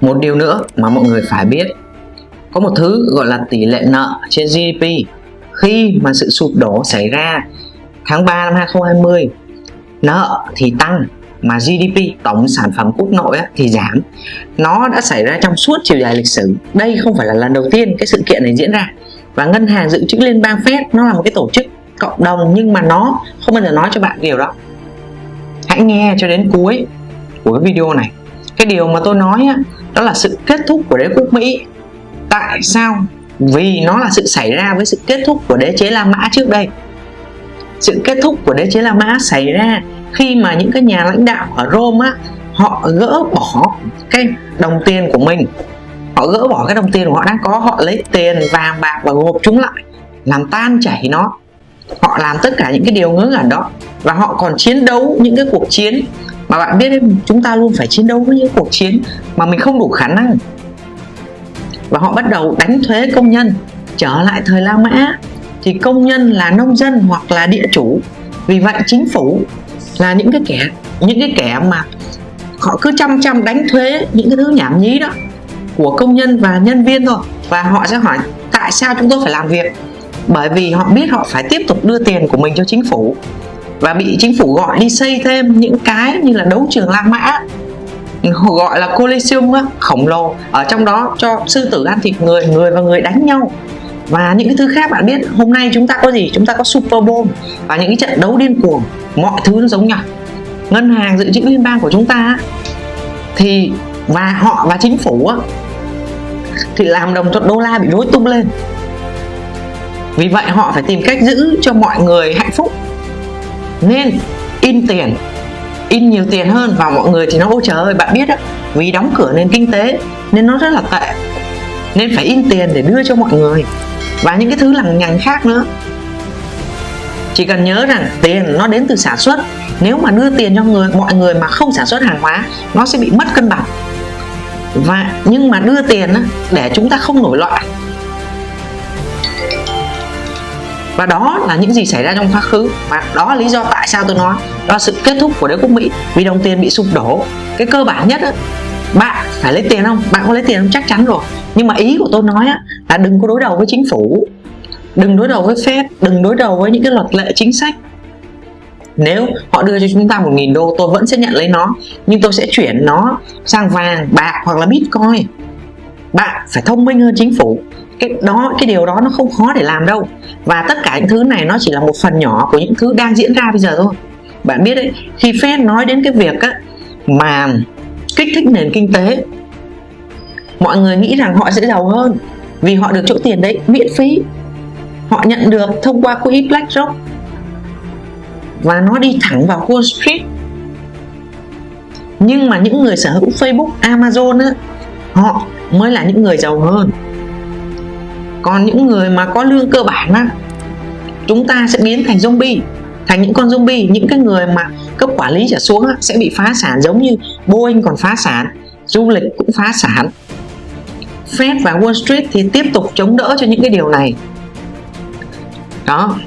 một điều nữa mà mọi người phải biết, có một thứ gọi là tỷ lệ nợ trên GDP khi mà sự sụp đổ xảy ra tháng 3 năm 2020 nợ thì tăng mà GDP tổng sản phẩm quốc nội thì giảm. Nó đã xảy ra trong suốt chiều dài lịch sử. Đây không phải là lần đầu tiên cái sự kiện này diễn ra. Và ngân hàng dự trữ liên bang Fed nó là một cái tổ chức cộng đồng nhưng mà nó không bao giờ nói cho bạn điều đó. Hãy nghe cho đến cuối của cái video này. Cái điều mà tôi nói đó là sự kết thúc của đế quốc Mỹ. Tại sao? Vì nó là sự xảy ra với sự kết thúc của đế chế La Mã trước đây. Sự kết thúc của đế chế La Mã xảy ra khi mà những cái nhà lãnh đạo ở Rome á, họ gỡ bỏ cái đồng tiền của mình. Họ gỡ bỏ cái đồng tiền của họ đang có, họ lấy tiền, vàng, bạc và gộp chúng lại, làm tan chảy nó. Họ làm tất cả những cái điều ngớ ngẩn đó. Và họ còn chiến đấu những cái cuộc chiến mà bạn biết đấy, chúng ta luôn phải chiến đấu với những cuộc chiến mà mình không đủ khả năng. Và họ bắt đầu đánh thuế công nhân, trở lại thời La Mã. Thì công nhân là nông dân hoặc là địa chủ. Vì vậy chính phủ là những cái kẻ, những cái kẻ mà họ cứ chăm chăm đánh thuế những cái thứ nhảm nhí đó của công nhân và nhân viên thôi. Và họ sẽ hỏi, tại sao chúng tôi phải làm việc? Bởi vì họ biết họ phải tiếp tục đưa tiền của mình cho chính phủ và bị chính phủ gọi đi xây thêm những cái như là đấu trường La Mã. Gọi là Coliseum khổng lồ. Ở trong đó cho sư tử ăn thịt người người và người đánh nhau. Và những cái thứ khác bạn biết, hôm nay chúng ta có gì? Chúng ta có Super Bowl và những cái trận đấu điên cuồng. Mọi thứ nó giống nhau. Ngân hàng dự trữ liên bang của chúng ta thì và họ và chính phủ thì làm đồng thuận đô la bị rối tung lên. Vì vậy họ phải tìm cách giữ cho mọi người hạnh phúc nên in tiền, in nhiều tiền hơn và mọi người thì nó, ôi trời ơi, bạn biết á, vì đóng cửa nền kinh tế nên nó rất là tệ, nên phải in tiền để đưa cho mọi người. Và những cái thứ lằng nhằng khác nữa. Chỉ cần nhớ rằng tiền nó đến từ sản xuất. Nếu mà đưa tiền cho người, mọi người mà không sản xuất hàng hóa, nó sẽ bị mất cân bằng. Và nhưng mà đưa tiền để chúng ta không nổi loạn. Và đó là những gì xảy ra trong quá khứ. Và đó là lý do tại sao tôi nói đó là sự kết thúc của đế quốc Mỹ. Vì đồng tiền bị sụp đổ. Cái cơ bản nhất á, bạn phải lấy tiền không? Bạn có lấy tiền không? Chắc chắn rồi. Nhưng mà ý của tôi nói á, là đừng có đối đầu với chính phủ. Đừng đối đầu với Fed. Đừng đối đầu với những cái luật lệ chính sách. Nếu họ đưa cho chúng ta một nghìn đô tôi vẫn sẽ nhận lấy nó. Nhưng tôi sẽ chuyển nó sang vàng bạc hoặc là bitcoin. Bạn phải thông minh hơn chính phủ cái đó cái điều đó nó không khó để làm đâu. Và tất cả những thứ này nó chỉ là một phần nhỏ của những thứ đang diễn ra bây giờ thôi. Bạn biết đấy khi Fed nói đến cái việc á, mà kích thích nền kinh tế mọi người nghĩ rằng họ sẽ giàu hơn vì họ được chỗ tiền đấy miễn phí. Họ nhận được thông qua quỹ BlackRock. Và nó đi thẳng vào Wall Street. Nhưng mà những người sở hữu Facebook, Amazon á, họ mới là những người giàu hơn còn những người mà có lương cơ bản á chúng ta sẽ biến thành zombie thành những con zombie những cái người mà cấp quản lý trở xuống á, sẽ bị phá sản giống như Boeing còn phá sản du lịch cũng phá sản. Fed và Wall Street thì tiếp tục chống đỡ cho những cái điều này. Đó.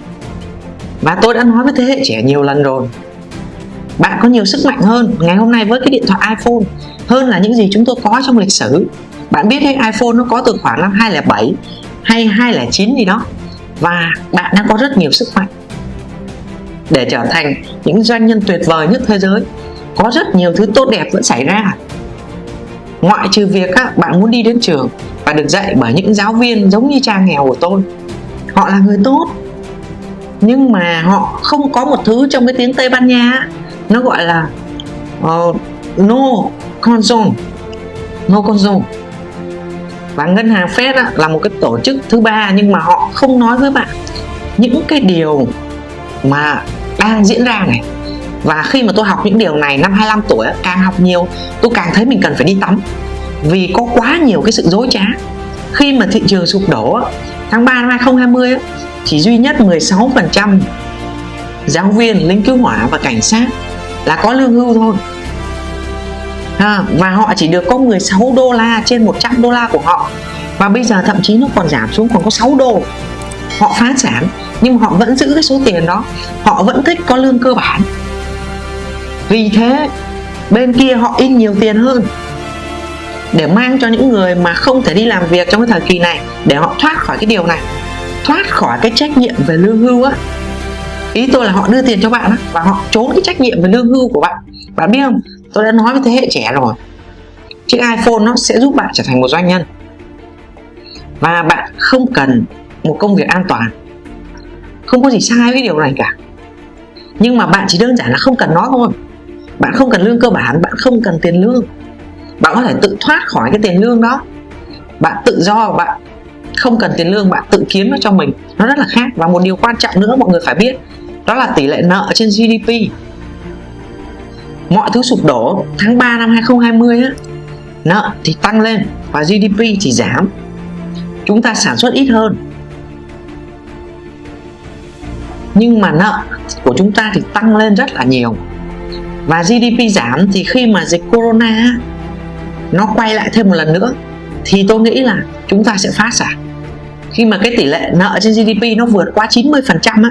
Và tôi đã nói với thế hệ trẻ nhiều lần rồi. Bạn có nhiều sức mạnh hơn ngày hôm nay với cái điện thoại iPhone hơn là những gì chúng tôi có trong lịch sử. Bạn biết hay iPhone nó có từ khoảng năm 2007 hay 209 gì đó. Và bạn đang có rất nhiều sức mạnh để trở thành những doanh nhân tuyệt vời nhất thế giới. Có rất nhiều thứ tốt đẹp vẫn xảy ra. Ngoại trừ việc các bạn muốn đi đến trường và được dạy bởi những giáo viên giống như cha nghèo của tôi. Họ là người tốt nhưng mà họ không có một thứ trong cái tiếng Tây Ban Nha nó gọi là uh, no console no console và ngân hàng Fed á, là một cái tổ chức thứ ba nhưng mà họ không nói với bạn những cái điều mà đang diễn ra này. Và khi mà tôi học những điều này năm 25 tuổi càng học nhiều tôi càng thấy mình cần phải đi tắm. Vì có quá nhiều cái sự dối trá. Khi mà thị trường sụp đổ tháng 3 năm 2020 chỉ duy nhất 16% giáo viên, lính cứu hỏa và cảnh sát là có lương hưu thôi à, và họ chỉ được có 16 đô la trên 100 đô la của họ. Và bây giờ thậm chí nó còn giảm xuống còn có 6 đô. Họ phá sản nhưng họ vẫn giữ cái số tiền đó. Họ vẫn thích có lương cơ bản. Vì thế bên kia họ in nhiều tiền hơn để mang cho những người mà không thể đi làm việc trong cái thời kỳ này để họ thoát khỏi cái điều này thoát khỏi cái trách nhiệm về lương hưu á. Ý tôi là họ đưa tiền cho bạn á và họ trốn cái trách nhiệm về lương hưu của bạn. Bạn biết không? Tôi đã nói với thế hệ trẻ rồi. Chiếc iPhone nó sẽ giúp bạn trở thành một doanh nhân. Và bạn không cần một công việc an toàn. Không có gì sai với điều này cả. Nhưng mà bạn chỉ đơn giản là không cần nó thôi. Bạn không cần lương cơ bản, bạn không cần tiền lương. Bạn có thể tự thoát khỏi cái tiền lương đó. Bạn tự do, bạn không cần tiền lương, bạn tự kiếm nó cho mình. Nó rất là khác. Và một điều quan trọng nữa, mọi người phải biết, đó là tỷ lệ nợ trên GDP mọi thứ sụp đổ tháng 3 năm 2020 á. Nợ thì tăng lên và GDP thì giảm. Chúng ta sản xuất ít hơn. Nhưng mà nợ của chúng ta thì tăng lên rất là nhiều. Và GDP giảm thì khi mà dịch Corona nó quay lại thêm một lần nữa, thì tôi nghĩ là chúng ta sẽ phá sản. Khi mà cái tỷ lệ nợ trên GDP nó vượt qua 90% á,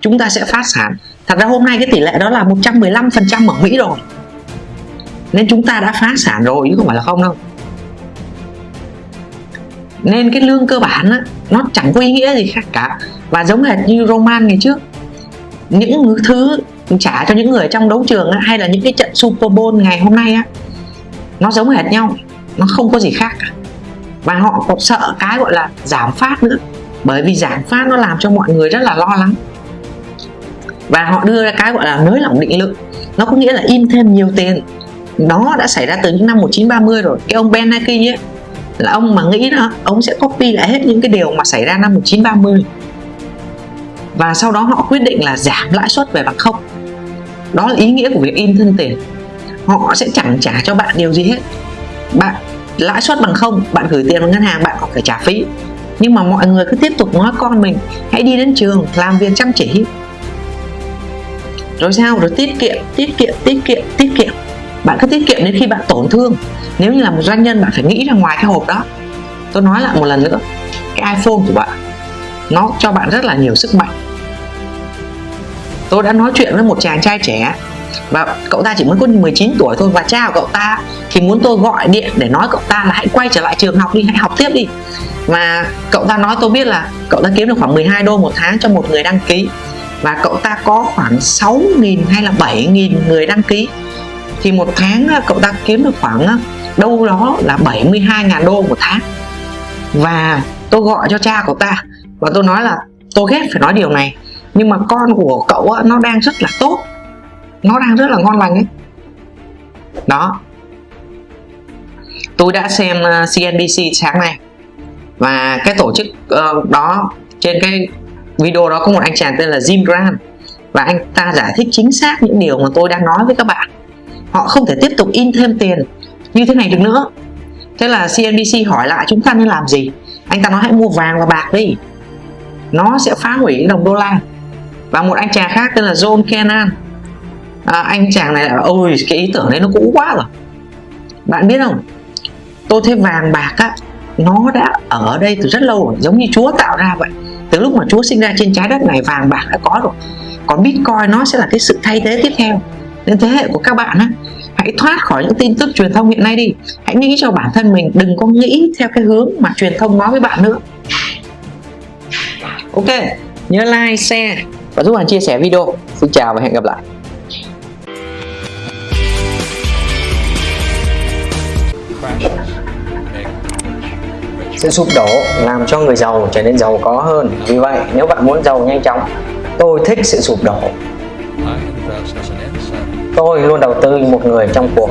chúng ta sẽ phá sản thật ra hôm nay cái tỷ lệ đó là 115% ở Mỹ rồi. Nên chúng ta đã phá sản rồi chứ không phải là không đâu. Nên cái lương cơ bản á, nó chẳng có ý nghĩa gì khác cả. Và giống hệt như Roman ngày trước những thứ trả cho những người trong đấu trường á, hay là những cái trận Super Bowl ngày hôm nay á nó giống hệt nhau nó không có gì khác cả. Và họ còn sợ cái gọi là giảm phát nữa. Bởi vì giảm phát nó làm cho mọi người rất là lo lắng và họ đưa ra cái gọi là nới lỏng định lượng. Nó có nghĩa là in thêm nhiều tiền. Nó đã xảy ra từ những năm 1930 rồi. Cái ông Bernanke ấy, là ông mà nghĩ đó, ông sẽ copy lại hết những cái điều mà xảy ra năm 1930 và sau đó họ quyết định là giảm lãi suất về bằng không. Đó là ý nghĩa của việc in thêm tiền. Họ sẽ chẳng trả cho bạn điều gì hết. Bạn lãi suất bằng không, bạn gửi tiền vào ngân hàng, bạn còn phải trả phí. Nhưng mà mọi người cứ tiếp tục nói con mình, hãy đi đến trường, làm việc chăm chỉ rồi sao rồi tiết kiệm tiết kiệm tiết kiệm tiết kiệm. Bạn cứ tiết kiệm đến khi bạn tổn thương. Nếu như là một doanh nhân, bạn phải nghĩ ra ngoài cái hộp đó. Tôi nói lại một lần nữa, cái iPhone của bạn, nó cho bạn rất là nhiều sức mạnh. Tôi đã nói chuyện với một chàng trai trẻ, và cậu ta chỉ mới có 19 tuổi thôi, và cha của cậu ta thì muốn tôi gọi điện để nói cậu ta là hãy quay trở lại trường học đi, hãy học tiếp đi. Và cậu ta nói, tôi biết là cậu ta kiếm được khoảng 12 đô một tháng cho một người đăng ký và cậu ta có khoảng 6.000 hay là 7.000 người đăng ký. Thì một tháng à, cậu ta kiếm được khoảng à, đâu đó là 72.000 đô một tháng. Và tôi gọi cho cha cậu ta và tôi nói là tôi ghét phải nói điều này, nhưng mà con của cậu nó đang rất là tốt. Nó đang rất là ngon lành ấy. Đó. Tôi đã xem à, CNBC sáng nay. Và cái tổ chức ờ, đó trên cái video đó có một anh chàng tên là Jim Grant. Và anh ta giải thích chính xác những điều mà tôi đang nói với các bạn. Họ không thể tiếp tục in thêm tiền như thế này được nữa. Thế là CNBC hỏi lại chúng ta nên làm gì? Anh ta nói hãy mua vàng và bạc đi. Nó sẽ phá hủy đồng đô la. Và một anh chàng khác tên là John Kennan à, anh chàng này là ôi cái ý tưởng đấy nó cũ quá rồi. Bạn biết không? Tôi thấy vàng bạc á nó đã ở đây từ rất lâu rồi giống như Chúa tạo ra vậy lúc mà Chúa sinh ra trên trái đất này vàng bạc đã có rồi. Còn Bitcoin nó sẽ là cái sự thay thế tiếp theo nên thế hệ của các bạn á. Hãy thoát khỏi những tin tức truyền thông hiện nay đi. Hãy nghĩ cho bản thân mình, đừng có nghĩ theo cái hướng mà truyền thông nói với bạn nữa. Ok, nhớ like, share và giúp bạn chia sẻ video. Xin chào và hẹn gặp lại. Sự sụp đổ làm cho người giàu trở nên giàu có hơn. Vì vậy, nếu bạn muốn giàu nhanh chóng, tôi thích sự sụp đổ. Tôi luôn đầu tư như một người trong cuộc.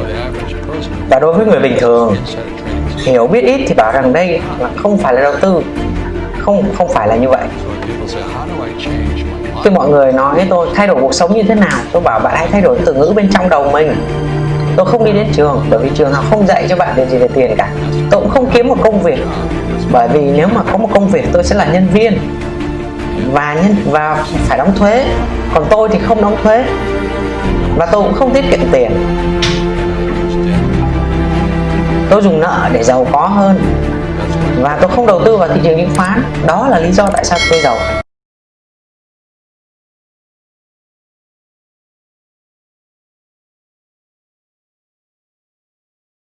Và đối với người bình thường, hiểu biết ít thì bảo rằng đây là không phải là đầu tư. Không không phải là như vậy. Khi mọi người nói tôi, thay đổi cuộc sống như thế nào? Tôi bảo, bạn hãy thay đổi từ ngữ bên trong đầu mình tôi không đi đến trường, bởi vì trường học không dạy cho bạn điều gì về tiền cả. Tôi cũng không kiếm một công việc. Bởi vì nếu mà có một công việc, tôi sẽ là nhân viên. Và nhân, và phải đóng thuế. Còn tôi thì không đóng thuế. Và tôi cũng không tiết kiệm tiền. Tôi dùng nợ để giàu có hơn. Và tôi không đầu tư vào thị trường chứng khoán. Đó là lý do tại sao tôi giàu.